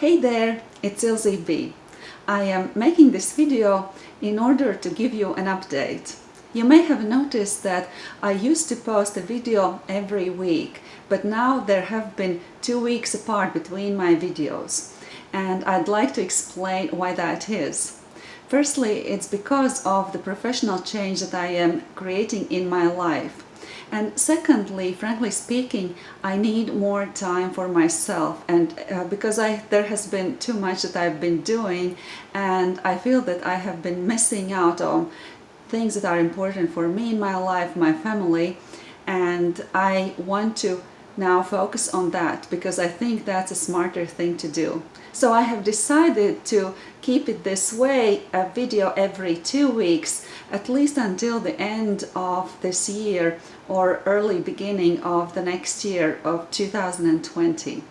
Hey there, it's Ilze B. I am making this video in order to give you an update. You may have noticed that I used to post a video every week, but now there have been two weeks apart between my videos. And I'd like to explain why that is. Firstly, it's because of the professional change that I am creating in my life. And secondly, frankly speaking, I need more time for myself. And uh, because I there has been too much that I've been doing and I feel that I have been missing out on things that are important for me in my life, my family, and I want to now focus on that because I think that's a smarter thing to do. So I have decided to keep it this way, a video every two weeks, at least until the end of this year or early beginning of the next year of 2020.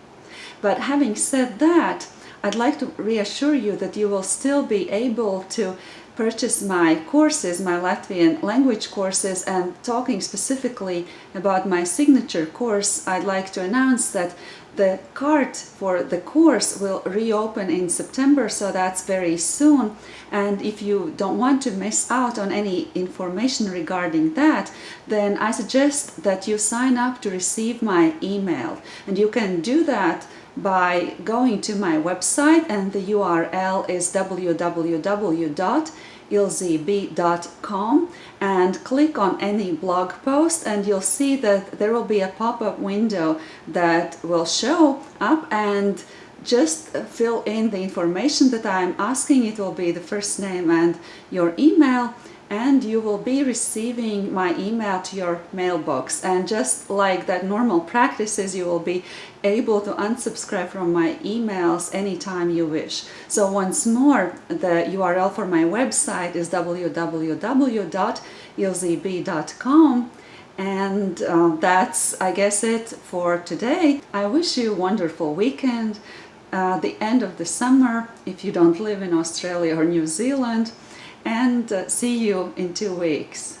But having said that, I'd like to reassure you that you will still be able to purchase my courses, my Latvian language courses and talking specifically about my signature course, I'd like to announce that the cart for the course will reopen in September, so that's very soon. And if you don't want to miss out on any information regarding that, then I suggest that you sign up to receive my email. And you can do that by going to my website and the URL is www.ilzeb.com and click on any blog post and you'll see that there will be a pop-up window that will show up and just fill in the information that I'm asking. It will be the first name and your email and you will be receiving my email to your mailbox and just like that normal practices you will be able to unsubscribe from my emails anytime you wish. So once more the URL for my website is www.ilzeb.com and uh, that's I guess it for today. I wish you a wonderful weekend, uh, the end of the summer if you don't live in Australia or New Zealand and uh, see you in two weeks.